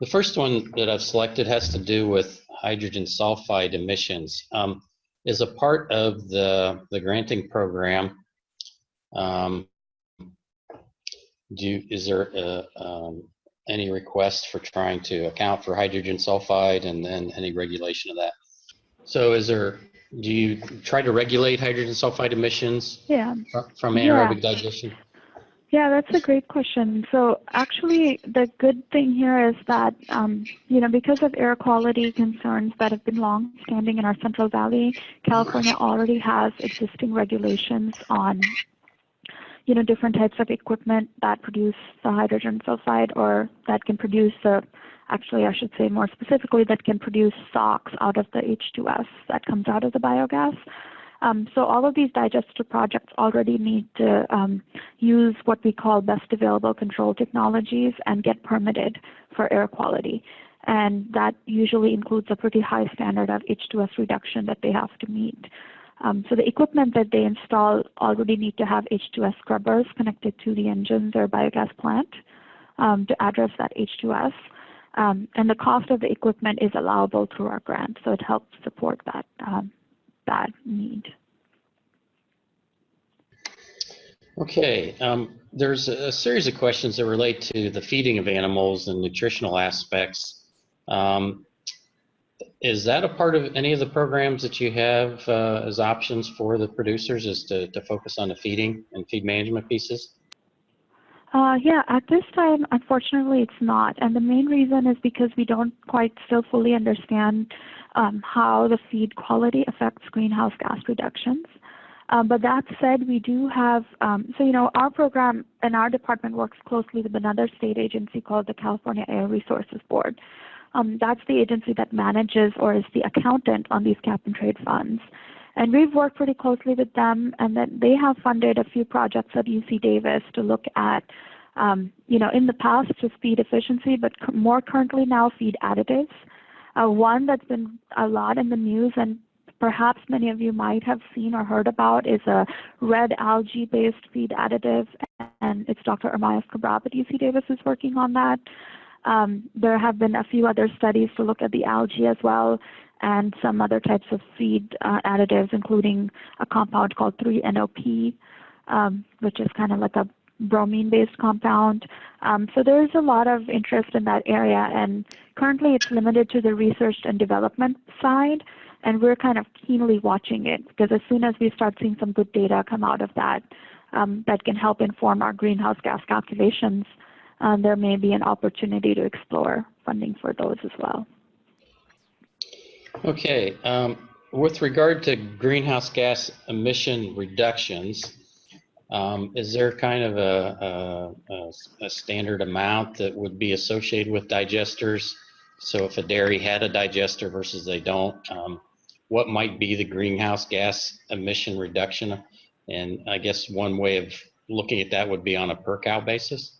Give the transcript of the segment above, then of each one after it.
The first one that I've selected has to do with hydrogen sulfide emissions. Um, as a part of the, the granting program, um, do you, is there a, um, any request for trying to account for hydrogen sulfide and then any regulation of that? So is there, do you try to regulate hydrogen sulfide emissions Yeah. fr- from Yeah. digestion? Yeah, that's a great question. So actually, the good thing here is that, um, you know, because of air quality concerns that have been long standing in our Central Valley, California already has existing regulations on, you know, different types of equipment that produce the hydrogen sulfide or that can produce the, actually, I should say more specifically, that can produce SOx out of the H2S that comes out of the biogas. Um, so all of these digester projects already need to um, use what we call best available control technologies and get permitted for air quality. And that usually includes a pretty high standard of H2S reduction that they have to meet. Um, so the equipment that they install already need to have H2S scrubbers connected to the engines or biogas plant um, to address that H2S. Um, and the cost of the equipment is allowable through our grant, so it helps support that um, that need. Okay, um, there's a, series of questions that relate to the feeding of animals and nutritional aspects. Um, is that a part of any of the programs that you have uh, as options for the producers is to, to focus on the feeding and feed management pieces? Uh, yeah, at this time, unfortunately, it's not. And the main reason is because we don't quite still fully understand um, how the feed quality affects greenhouse gas reductions. Um, but that said, we do have, um, so you know, our program and our department works closely with another state agency called the California Air Resources Board. Um, that's the agency that manages or is the accountant on these cap and trade funds. And we've worked pretty closely with them, and then they have funded a few projects at UC Davis to look at, um, you know, in the past just feed efficiency, but more currently now feed additives. Uh, one that's been a lot in the news and perhaps many of you might have seen or heard about is a red algae-based feed additive, and it's Dr. Ermias Kebreab at UC Davis is working on that. Um, there have been a few other studies to look at the algae as well, and some other types of feed uh, additives, including a compound called 3-NOP, um, which is kind of like a bromine-based compound. Um, so there's a lot of interest in that area, and currently it's limited to the research and development side, and we're kind of keenly watching it because as soon as we start seeing some good data come out of that, um, that can help inform our greenhouse gas calculations, um, there may be an opportunity to explore funding for those as well. Okay, um, with regard to greenhouse gas emission reductions, um, is there kind of a, a, a, standard amount that would be associated with digesters? So if a dairy had a digester versus they don't, um, what might be the greenhouse gas emission reduction? And I guess one way of looking at that would be on a per cow basis.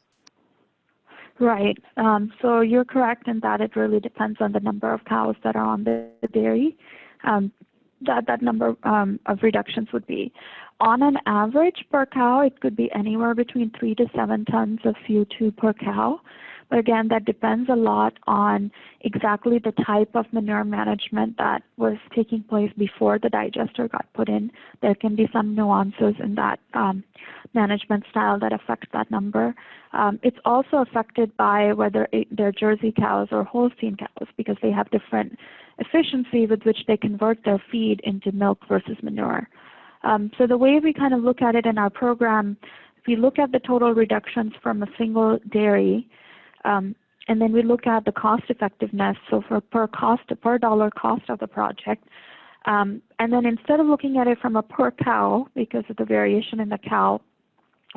Right. Um, so you're correct in that it really depends on the number of cows that are on the dairy. Um, that that number um, of reductions would be. On an average per cow, it could be anywhere between three to seven tons of CO2 per cow. But again, that depends a lot on exactly the type of manure management that was taking place before the digester got put in. There can be some nuances in that um, management style that affects that number. Um, it's also affected by whether it, they're Jersey cows or Holstein cows because they have different efficiency with which they convert their feed into milk versus manure. Um, so the way we kind of look at it in our program, we look at the total reductions from a single dairy, um, and then we look at the cost effectiveness, so for per cost, per dollar cost of the project. Um, and then instead of looking at it from a per cow, because of the variation in the cow,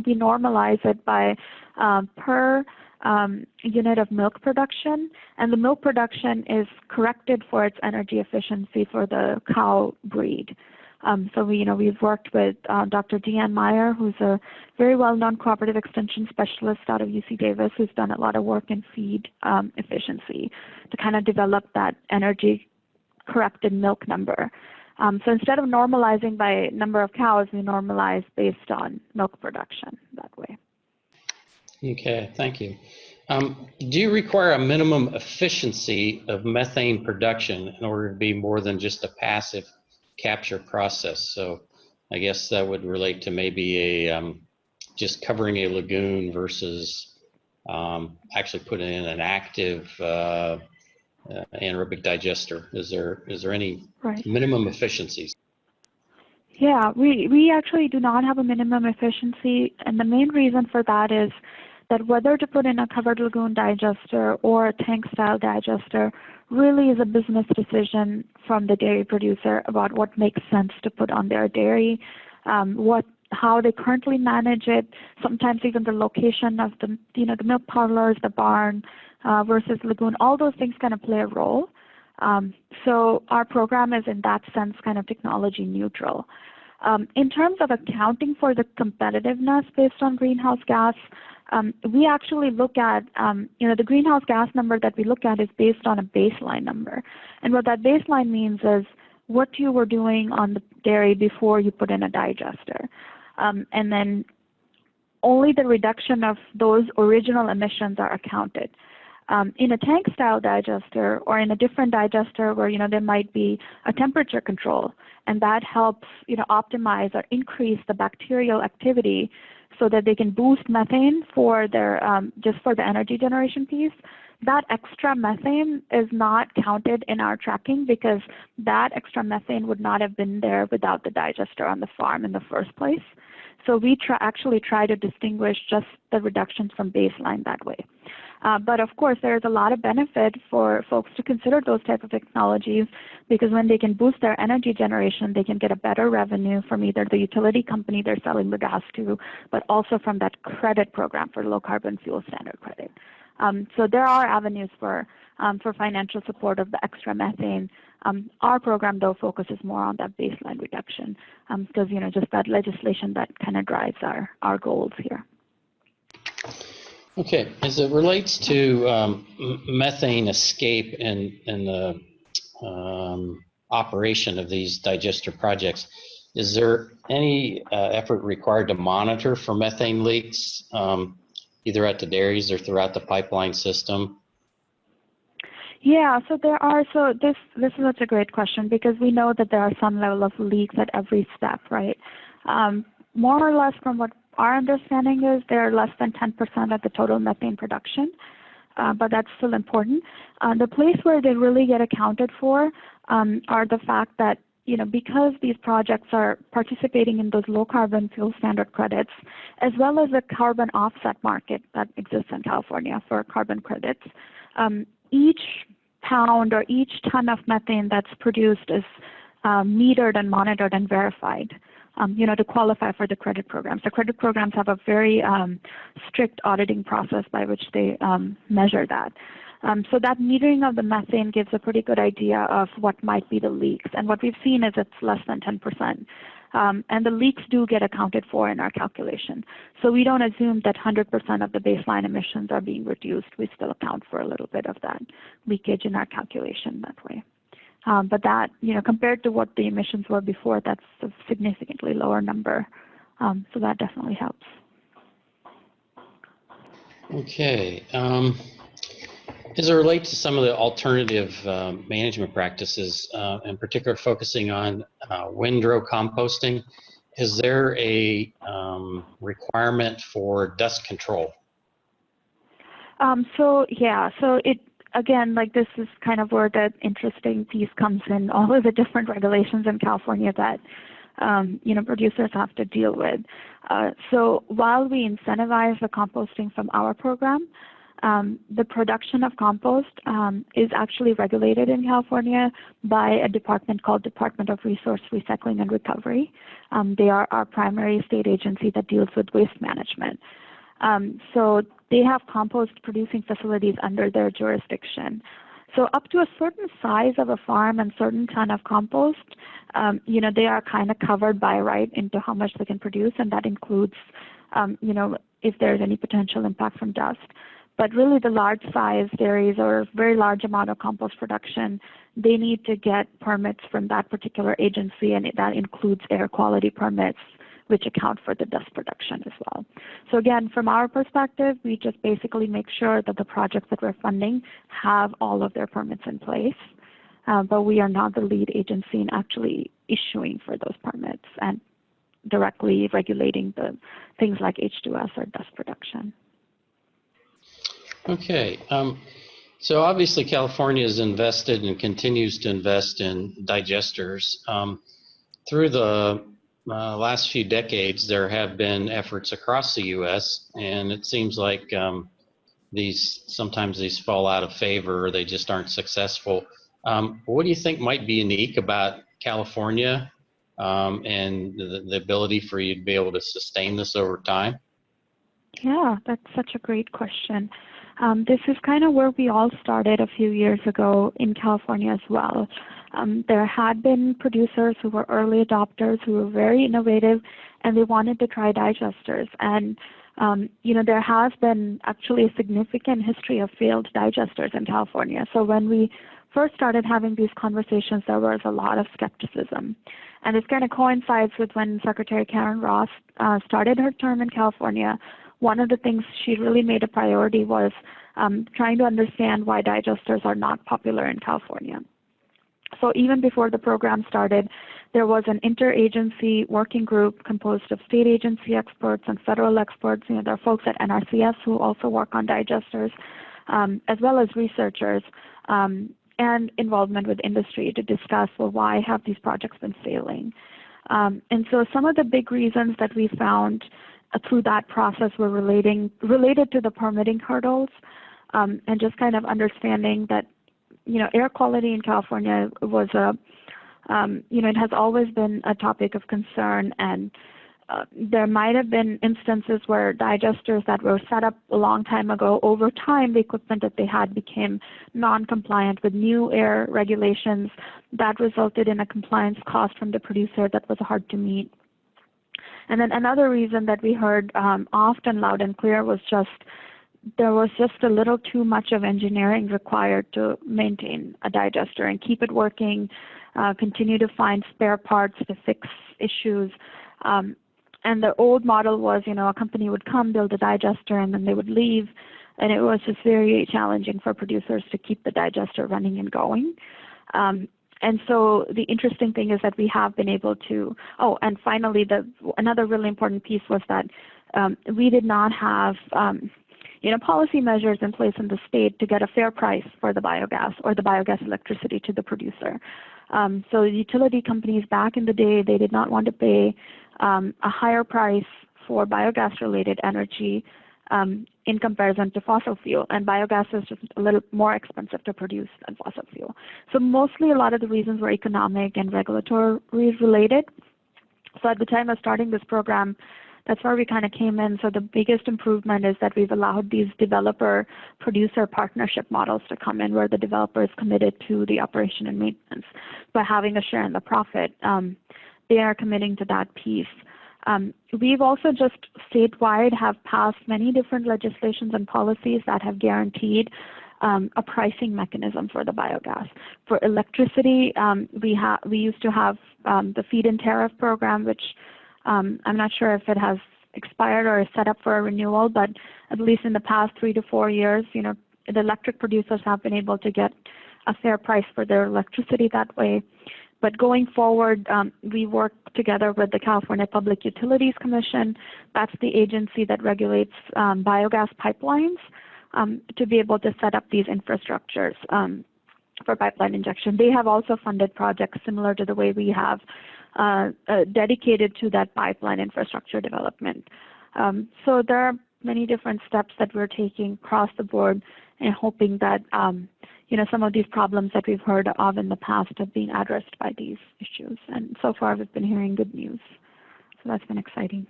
we normalize it by um, per um, unit of milk production, and the milk production is corrected for its energy efficiency for the cow breed. Um, so we, you know, we've worked with uh, Dr. Deanne Meyer, who's a very well-known cooperative extension specialist out of UC Davis, who's done a lot of work in feed um, efficiency to kind of develop that energy corrected milk number. Um, so instead of normalizing by number of cows, we normalize based on milk production that way. Okay, thank you. Um, do you require a minimum efficiency of methane production in order to be more than just a passive capture process? So I guess that would relate to maybe a um, just covering a lagoon versus um, actually putting in an active uh, uh, anaerobic digester. Is there is there any Right. minimum efficiencies? Yeah, we, we actually do not have a minimum efficiency, and the main reason for that is that whether to put in a covered lagoon digester or a tank style digester really is a business decision from the dairy producer about what makes sense to put on their dairy, um, what how they currently manage it, sometimes even the location of the you know the milk parlors, the barn uh, versus lagoon, all those things kind of play a role. Um, so our program is in that sense kind of technology neutral. Um, in terms of accounting for the competitiveness based on greenhouse gas, um, we actually look at, um, you know, the greenhouse gas number that we look at is based on a baseline number. And what that baseline means is what you were doing on the dairy before you put in a digester. Um, and then only the reduction of those original emissions are accounted. Um, in a tank style digester or in a different digester where you know there might be a temperature control and that helps you know optimize or increase the bacterial activity so that they can boost methane for their um, just for the energy generation piece. That extra methane is not counted in our tracking because that extra methane would not have been there without the digester on the farm in the first place so we try, actually try to distinguish just the reductions from baseline that way. Uh, but of course, there's a lot of benefit for folks to consider those type of technologies because when they can boost their energy generation, they can get a better revenue from either the utility company they're selling the gas to, but also from that credit program for low carbon fuel standard credit. Um, so there are avenues for um, for financial support of the extra methane. Um, our program, though, focuses more on that baseline reduction because you know just that legislation that kind of drives our our goals here. Okay, as it relates to um, methane escape and, and the um, operation of these digester projects, is there any uh, effort required to monitor for methane leaks, um, either at the dairies or throughout the pipeline system? Yeah, so there are so this this is such a great question because we know that there are some level of leaks at every step, right? Um, more or less from what our understanding is they're less than 10% of the total methane production, uh, but that's still important. Uh, the place where they really get accounted for um, are the fact that you know, because these projects are participating in those low carbon fuel standard credits, as well as the carbon offset market that exists in California for carbon credits, um, each pound or each ton of methane that's produced is uh, metered and monitored and verified um, you know, to qualify for the credit programs. The credit programs have a very um, strict auditing process by which they um, measure that. Um, so that metering of the methane gives a pretty good idea of what might be the leaks. And what we've seen is it's less than 10%. Um, and the leaks do get accounted for in our calculation. So we don't assume that 100% of the baseline emissions are being reduced. We still account for a little bit of that leakage in our calculation that way. Um, but that, you know, compared to what the emissions were before, that's a significantly lower number. Um, so that definitely helps. Okay. Um, as it relates to some of the alternative uh, management practices, uh, in particular focusing on uh, windrow composting, is there a um, requirement for dust control? Um, so yeah, so it again, like this is kind of where the interesting piece comes in. All of the different regulations in California that um, you know producers have to deal with. Uh, so while we incentivize the composting from our program, um, the production of compost um, is actually regulated in California by a department called Department of Resource Recycling and Recovery. Um, they are our primary state agency that deals with waste management. Um, so they have compost producing facilities under their jurisdiction. So up to a certain size of a farm and certain ton of compost, um, you know, they are kind of covered by right into how much they can produce, and that includes, um, you know, if there's any potential impact from dust. But really, the large size dairies or very large amount of compost production, they need to get permits from that particular agency, and that includes air quality permits, which account for the dust production as well. So again, from our perspective, we just basically make sure that the projects that we're funding have all of their permits in place. Uh, but we are not the lead agency in actually issuing for those permits and directly regulating the things like H2S or dust production. Okay. Um, so obviously California has invested and continues to invest in digesters. Um, through the uh, last few decades, there have been efforts across the U.S., and it seems like um, these sometimes these fall out of favor or they just aren't successful. Um, what do you think might be unique about California um, and the, the ability for you to be able to sustain this over time? Yeah, that's such a great question. Um, this is kind of where we all started a few years ago in California as well. Um, there had been producers who were early adopters who were very innovative and they wanted to try digesters. And, um, you know, there has been actually a significant history of failed digesters in California. So when we first started having these conversations, there was a lot of skepticism. And this kind of coincides with when Secretary Karen Ross uh, started her term in California. One of the things she really made a priority was um, trying to understand why digesters are not popular in California. So even before the program started, there was an interagency working group composed of state agency experts and federal experts. You know, there are folks at NRCS who also work on digesters, um, as well as researchers. Um, and involvement with industry to discuss well why have these projects been failing um, and so some of the big reasons that we found through that process were relating related to the permitting hurdles um, and just kind of understanding that you know air quality in California was a um, you know it has always been a topic of concern and uh, there might have been instances where digesters that were set up a long time ago, over time, the equipment that they had became non-compliant with new air regulations. That resulted in a compliance cost from the producer that was hard to meet. And then another reason that we heard um, often loud and clear was just there was just a little too much of engineering required to maintain a digester and keep it working, uh, continue to find spare parts to fix issues. Um, and the old model was, you know, a company would come, build a digester, and then they would leave. And it was just very challenging for producers to keep the digester running and going. Um, and so the interesting thing is that we have been able to, oh, and finally, the another really important piece was that um, we did not have, um, you know, policy measures in place in the state to get a fair price for the biogas or the biogas electricity to the producer. Um, so utility companies back in the day, they did not want to pay um, a higher price for biogas related energy um, in comparison to fossil fuel. And biogas is just a little more expensive to produce than fossil fuel. So mostly a lot of the reasons were economic and regulatory related. So at the time of starting this program, that's where we kind of came in. So the biggest improvement is that we've allowed these developer producer partnership models to come in where the developer is committed to the operation and maintenance by having a share in the profit. Um, they are committing to that piece. Um, we've also just statewide have passed many different legislations and policies that have guaranteed um, a pricing mechanism for the biogas. For electricity, um, we, we used to have um, the feed-in tariff program, which um, I'm not sure if it has expired or is set up for a renewal, but at least in the past three to four years, you know, the electric producers have been able to get a fair price for their electricity that way. But going forward, um, we work together with the California Public Utilities Commission. That's the agency that regulates um, biogas pipelines um, to be able to set up these infrastructures um, for pipeline injection. They have also funded projects similar to the way we have uh, uh, dedicated to that pipeline infrastructure development. Um, so there are many different steps that we're taking across the board and hoping that um, you know, some of these problems that we've heard of in the past have been addressed by these issues. And so far, we've been hearing good news. So that's been exciting.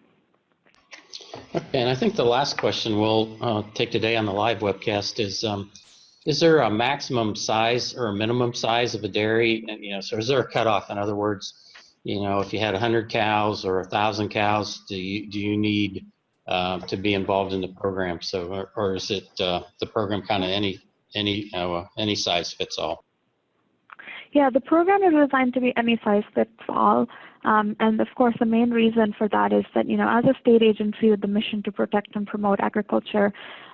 Okay, and I think the last question we'll uh, take today on the live webcast is, um, is there a maximum size or a minimum size of a dairy? And, you know, so is there a cutoff? In other words, you know, if you had 100 cows or 1,000 cows, do you, do you need uh, to be involved in the program? So, or, or is it uh, the program kind of any any uh, any size fits all. Yeah, the program is designed to be any size fits all. Um, and of course, the main reason for that is that, you know, as a state agency with the mission to protect and promote agriculture,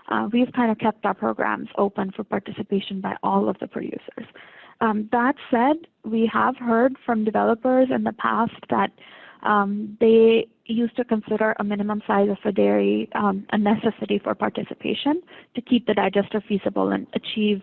uh, we've kind of kept our programs open for participation by all of the producers. Um, that said, we have heard from developers in the past that um, they used to consider a minimum size of a dairy um, a necessity for participation to keep the digester feasible and achieve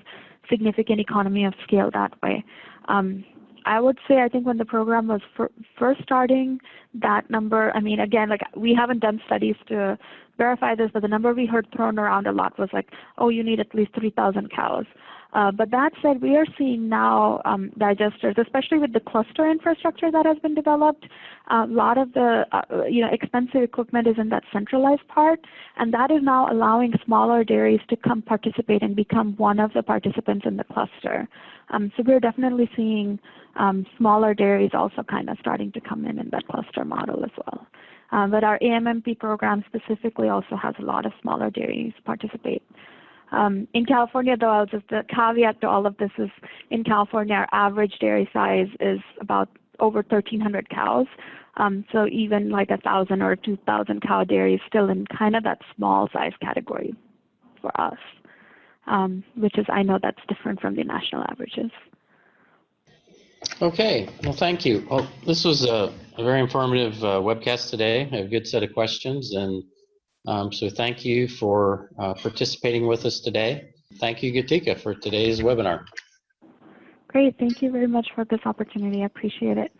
significant economy of scale that way. Um, I would say I think when the program was fir first starting, that number, I mean, again, like we haven't done studies to verify this, but the number we heard thrown around a lot was like, oh, you need at least 3,000 cows. Uh, but that said, we are seeing now um, digesters, especially with the cluster infrastructure that has been developed. A lot of the uh, you know expensive equipment is in that centralized part, and that is now allowing smaller dairies to come participate and become one of the participants in the cluster. Um, so we're definitely seeing um, smaller dairies also kind of starting to come in in that cluster model as well. Um, but our AMMP program specifically also has a lot of smaller dairies participate. Um, in California, though, I'll just the caveat to all of this is in California, our average dairy size is about over 1,300 cows. Um, so even like a thousand or 2,000 cow dairy is still in kind of that small size category for us, um, which is I know that's different from the national averages. Okay, well, thank you. Well, this was a, a very informative uh, webcast today, a good set of questions, and um, so thank you for uh, participating with us today. Thank you, Geetika, for today's webinar. Great, thank you very much for this opportunity. I appreciate it.